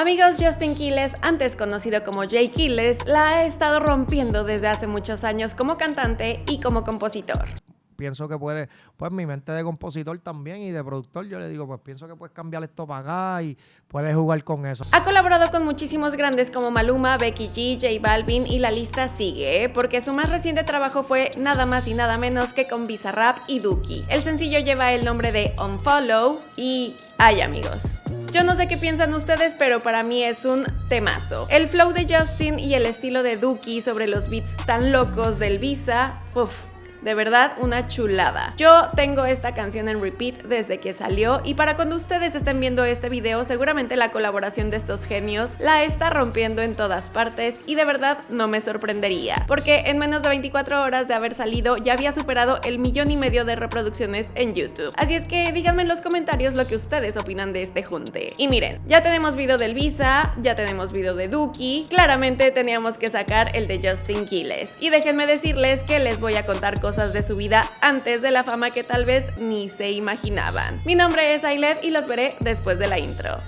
Amigos, Justin Quiles, antes conocido como Jay Quiles, la ha estado rompiendo desde hace muchos años como cantante y como compositor pienso que puede, pues mi mente de compositor también y de productor, yo le digo, pues pienso que puedes cambiar esto para acá y puedes jugar con eso. Ha colaborado con muchísimos grandes como Maluma, Becky G, J Balvin y la lista sigue, ¿eh? porque su más reciente trabajo fue nada más y nada menos que con Bizarrap y Duki. El sencillo lleva el nombre de Unfollow y ay amigos. Yo no sé qué piensan ustedes, pero para mí es un temazo. El flow de Justin y el estilo de Duki sobre los beats tan locos del Visa, uff, de verdad, una chulada. Yo tengo esta canción en repeat desde que salió y para cuando ustedes estén viendo este video, seguramente la colaboración de estos genios la está rompiendo en todas partes y de verdad no me sorprendería, porque en menos de 24 horas de haber salido ya había superado el millón y medio de reproducciones en YouTube. Así es que díganme en los comentarios lo que ustedes opinan de este junte. Y miren, ya tenemos video del Visa, ya tenemos video de Duki, claramente teníamos que sacar el de Justin Quiles. Y déjenme decirles que les voy a contar cosas de su vida antes de la fama que tal vez ni se imaginaban. Mi nombre es Ailet y los veré después de la intro.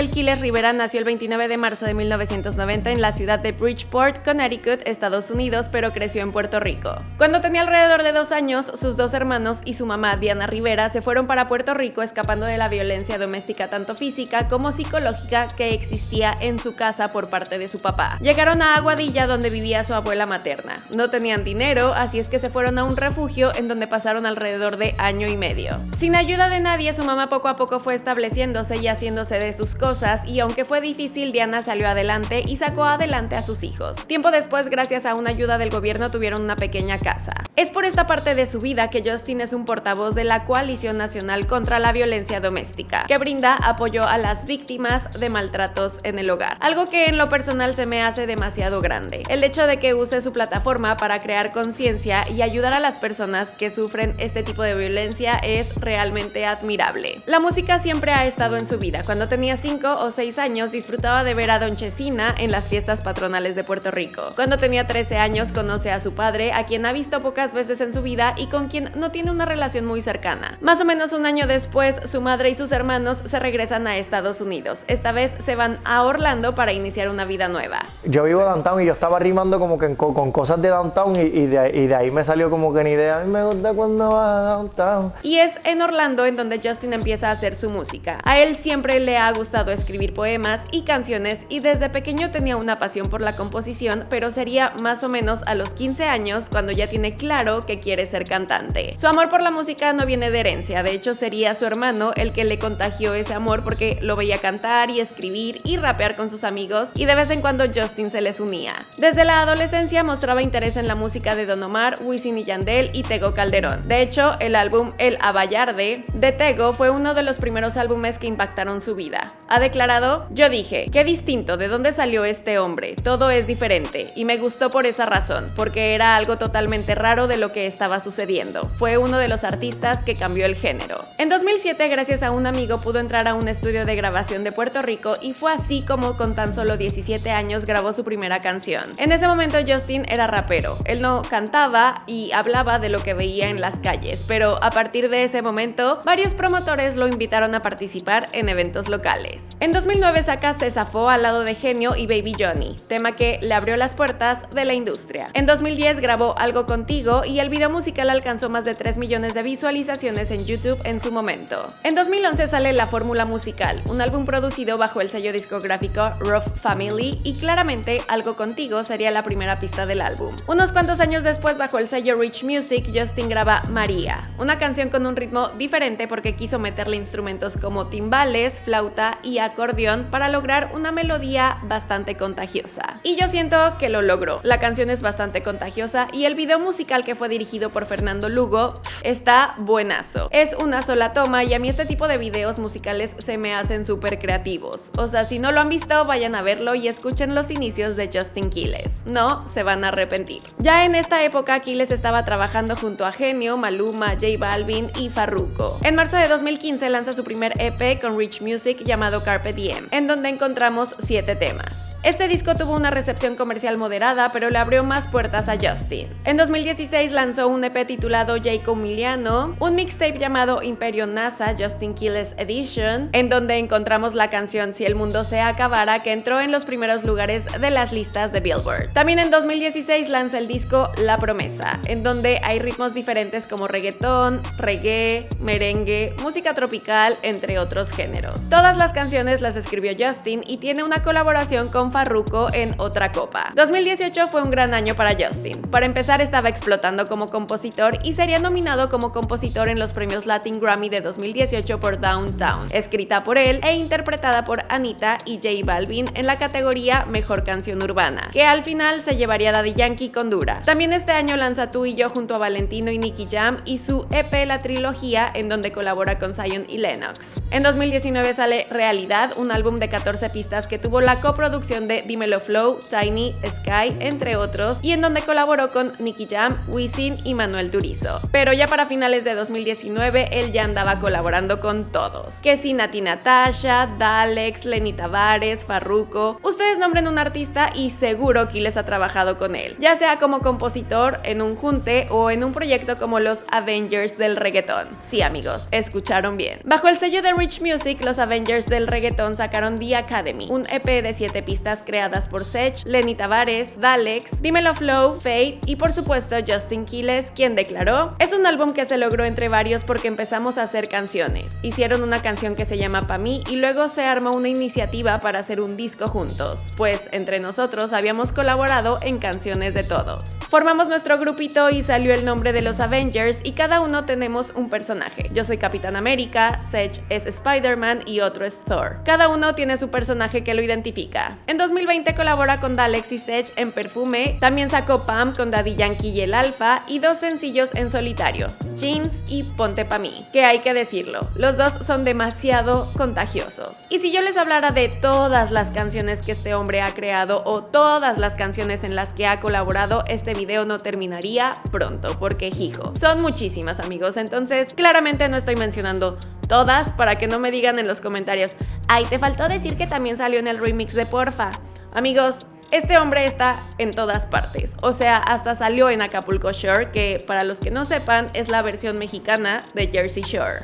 Rafael Quiles Rivera nació el 29 de marzo de 1990 en la ciudad de Bridgeport, Connecticut, Estados Unidos, pero creció en Puerto Rico. Cuando tenía alrededor de dos años, sus dos hermanos y su mamá, Diana Rivera, se fueron para Puerto Rico escapando de la violencia doméstica tanto física como psicológica que existía en su casa por parte de su papá. Llegaron a Aguadilla donde vivía su abuela materna. No tenían dinero, así es que se fueron a un refugio en donde pasaron alrededor de año y medio. Sin ayuda de nadie, su mamá poco a poco fue estableciéndose y haciéndose de sus cosas y aunque fue difícil, Diana salió adelante y sacó adelante a sus hijos. Tiempo después, gracias a una ayuda del gobierno, tuvieron una pequeña casa. Es por esta parte de su vida que Justin es un portavoz de la Coalición Nacional contra la Violencia Doméstica, que brinda apoyo a las víctimas de maltratos en el hogar. Algo que en lo personal se me hace demasiado grande. El hecho de que use su plataforma para crear conciencia y ayudar a las personas que sufren este tipo de violencia es realmente admirable. La música siempre ha estado en su vida. Cuando tenía 5 o 6 años disfrutaba de ver a Don Chesina en las fiestas patronales de Puerto Rico. Cuando tenía 13 años conoce a su padre, a quien ha visto pocas veces en su vida y con quien no tiene una relación muy cercana. Más o menos un año después, su madre y sus hermanos se regresan a Estados Unidos. Esta vez se van a Orlando para iniciar una vida nueva. Yo vivo downtown y yo estaba rimando como que con, cosas de downtown y, de, ahí me salió como que ni idea. A mí me gusta cuando va downtown. Y es en Orlando en donde Justin empieza a hacer su música. A él siempre le ha gustado gustado escribir poemas y canciones y desde pequeño tenía una pasión por la composición, pero sería más o menos a los 15 años cuando ya tiene claro que quiere ser cantante. Su amor por la música no viene de herencia, de hecho sería su hermano el que le contagió ese amor porque lo veía cantar y escribir y rapear con sus amigos y de vez en cuando Justin se les unía. Desde la adolescencia mostraba interés en la música de Don Omar, Wisin y Yandel y Tego Calderón. De hecho, el álbum El Abayarde de Tego fue uno de los primeros álbumes que impactaron su vida ha declarado, yo dije, qué distinto, ¿de dónde salió este hombre? Todo es diferente y me gustó por esa razón, porque era algo totalmente raro de lo que estaba sucediendo. Fue uno de los artistas que cambió el género. En 2007, gracias a un amigo, pudo entrar a un estudio de grabación de Puerto Rico y fue así como con tan solo 17 años grabó su primera canción. En ese momento Justin era rapero. Él no cantaba y hablaba de lo que veía en las calles, pero a partir de ese momento, varios promotores lo invitaron a participar en eventos locales. En 2009 saca Se zafó al lado de Genio y Baby Johnny, tema que le abrió las puertas de la industria. En 2010 grabó Algo Contigo y el video musical alcanzó más de 3 millones de visualizaciones en YouTube en su momento. En 2011 sale La Fórmula Musical, un álbum producido bajo el sello discográfico Rough Family y claramente Algo Contigo sería la primera pista del álbum. Unos cuantos años después bajo el sello Rich Music, Justin graba María, una canción con un ritmo diferente porque quiso meterle instrumentos como timbales, flauta y acordeón para lograr una melodía bastante contagiosa. Y yo siento que lo logró. La canción es bastante contagiosa y el video musical que fue dirigido por Fernando Lugo está buenazo. Es una sola toma y a mí este tipo de videos musicales se me hacen súper creativos. O sea, si no lo han visto, vayan a verlo y escuchen los inicios de Justin Quiles. No se van a arrepentir. Ya en esta época, Quiles estaba trabajando junto a Genio, Maluma, J Balvin y Farruko. En marzo de 2015 lanza su primer EP con Rich Music llamado Carpe Diem, en donde encontramos 7 temas. Este disco tuvo una recepción comercial moderada, pero le abrió más puertas a Justin. En 2016 lanzó un EP titulado Jacob Miliano, un mixtape llamado Imperio NASA Justin Quiles Edition, en donde encontramos la canción Si el mundo se acabara, que entró en los primeros lugares de las listas de Billboard. También en 2016 lanza el disco La Promesa, en donde hay ritmos diferentes como reggaetón, reggae, merengue, música tropical, entre otros géneros. Todas las canciones las escribió Justin y tiene una colaboración con Farruko en Otra Copa. 2018 fue un gran año para Justin. Para empezar estaba explotando como compositor y sería nominado como compositor en los premios Latin Grammy de 2018 por Downtown, escrita por él e interpretada por Anita y J Balvin en la categoría Mejor Canción Urbana, que al final se llevaría Daddy Yankee con Dura. También este año lanza Tú y Yo junto a Valentino y Nicky Jam y su EP La Trilogía en donde colabora con Zion y Lennox. En 2019 sale Realidad, un álbum de 14 pistas que tuvo la coproducción de Dimelo Flow, Tiny, Sky, entre otros, y en donde colaboró con Nicky Jam, Wisin y Manuel Turizo. Pero ya para finales de 2019 él ya andaba colaborando con todos. Que si Nati Natasha, Dalex, Lenny Tavares, Farruko. Ustedes nombren un artista y seguro que les ha trabajado con él, ya sea como compositor, en un junte o en un proyecto como los Avengers del reggaetón. Sí amigos, escucharon bien. Bajo el sello de Rich Music, los Avengers del reggaetón sacaron The Academy, un EP de 7 pistas creadas por Sech, Lenny Tavares, Dalex, Dimelo Flow, Fate y por supuesto Justin Quiles, quien declaró, es un álbum que se logró entre varios porque empezamos a hacer canciones. Hicieron una canción que se llama Pa' mí y luego se armó una iniciativa para hacer un disco juntos, pues entre nosotros habíamos colaborado en canciones de todos. Formamos nuestro grupito y salió el nombre de los Avengers y cada uno tenemos un personaje. Yo soy Capitán América, Sech es Spider-Man y otro es Thor. Cada uno tiene su personaje que lo identifica. En 2020 colabora con Dalex y en Perfume, también sacó Pam con Daddy Yankee y el Alfa y dos sencillos en solitario, Jeans y Ponte Pa' mí, que hay que decirlo, los dos son demasiado contagiosos. Y si yo les hablara de todas las canciones que este hombre ha creado o todas las canciones en las que ha colaborado, este video no terminaría pronto, porque hijo, son muchísimas amigos, entonces claramente no estoy mencionando todas para que no me digan en los comentarios, ay, te faltó decir que también salió en el remix de Porfa. Amigos, este hombre está en todas partes, o sea, hasta salió en Acapulco Shore, que para los que no sepan es la versión mexicana de Jersey Shore.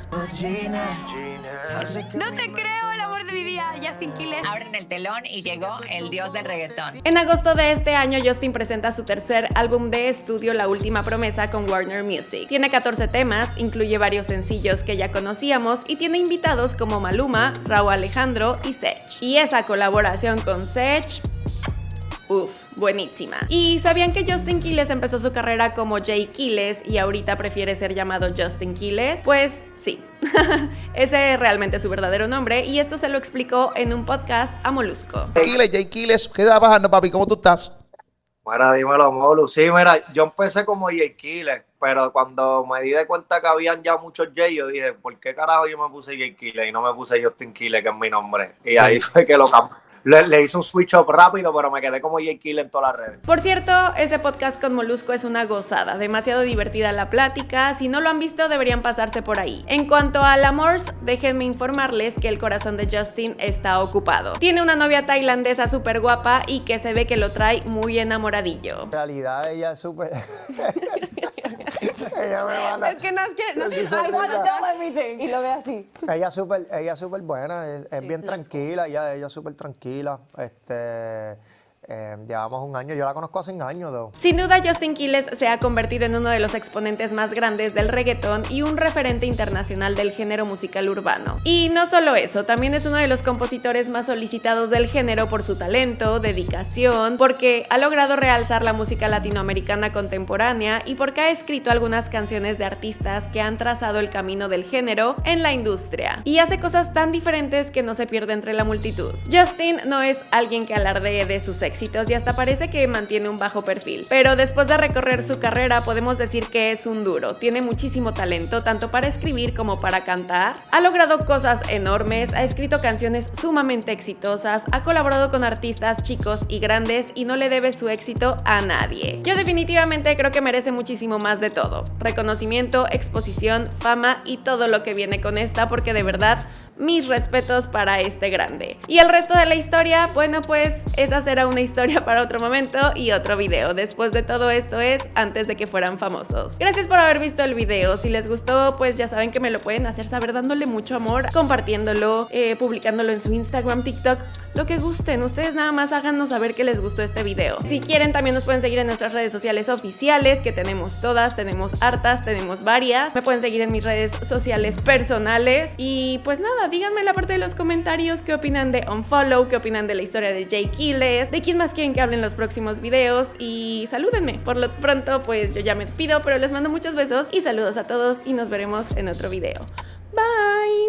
No te creo, Justin Quiles. Abren el telón y llegó el dios del reggaetón. En agosto de este año, Justin presenta su tercer álbum de estudio, La Última Promesa, con Warner Music. Tiene 14 temas, incluye varios sencillos que ya conocíamos y tiene invitados como Maluma, Raúl Alejandro y Sech. Y esa colaboración con Sech Uf, buenísima. ¿Y sabían que Justin Quiles empezó su carrera como Jay Quiles y ahorita prefiere ser llamado Justin Quiles? Pues sí, ese es realmente su verdadero nombre y esto se lo explicó en un podcast a Molusco. Quiles, Jay Quiles, ¿qué está pasando, papi? ¿Cómo tú estás? Mira, dímelo, Molu. Sí, mira, yo empecé como Jay Quiles, pero cuando me di de cuenta que habían ya muchos Jay, yo dije, ¿por qué carajo yo me puse Jay Quiles y no me puse Justin Quiles, que es mi nombre? Y ahí fue que lo cambié le, le hice un switch up rápido, pero me quedé como Jay Kill en todas las redes. Por cierto, ese podcast con Molusco es una gozada, demasiado divertida la plática. Si no lo han visto, deberían pasarse por ahí. En cuanto al amors, déjenme informarles que el corazón de Justin está ocupado. Tiene una novia tailandesa súper guapa y que se ve que lo trae muy enamoradillo. En realidad ella es súper... ella me. Es que no es que no sé, I want to tell everything. Y lo ve así. Ella es súper ella es súper buena, es, es bien tranquila, ella, ella es súper tranquila. Este, eh, llevamos un año, yo la conozco hace un año. Though. Sin duda Justin Quiles se ha convertido en uno de los exponentes más grandes del reggaetón y un referente internacional del género musical urbano. Y no solo eso, también es uno de los compositores más solicitados del género por su talento, dedicación, porque ha logrado realzar la música latinoamericana contemporánea y porque ha escrito algunas canciones de artistas que han trazado el camino del género en la industria. Y hace cosas tan diferentes que no se pierde entre la multitud. Justin no es alguien que alardee de sus y hasta parece que mantiene un bajo perfil. Pero después de recorrer su carrera podemos decir que es un duro. Tiene muchísimo talento tanto para escribir como para cantar. Ha logrado cosas enormes, ha escrito canciones sumamente exitosas, ha colaborado con artistas chicos y grandes y no le debe su éxito a nadie. Yo definitivamente creo que merece muchísimo más de todo. Reconocimiento, exposición, fama y todo lo que viene con esta porque de verdad mis respetos para este grande. Y el resto de la historia, bueno pues esa será una historia para otro momento y otro video. Después de todo esto es antes de que fueran famosos. Gracias por haber visto el video. Si les gustó, pues ya saben que me lo pueden hacer saber dándole mucho amor, compartiéndolo, eh, publicándolo en su Instagram, TikTok, lo que gusten. Ustedes nada más háganos saber que les gustó este video. Si quieren, también nos pueden seguir en nuestras redes sociales oficiales, que tenemos todas, tenemos hartas, tenemos varias. Me pueden seguir en mis redes sociales personales. Y pues nada, díganme en la parte de los comentarios qué opinan de Unfollow, qué opinan de la historia de Jay Kiles, de quién más quieren que hablen los próximos videos y salúdenme. Por lo pronto, pues yo ya me despido, pero les mando muchos besos y saludos a todos y nos veremos en otro video. Bye!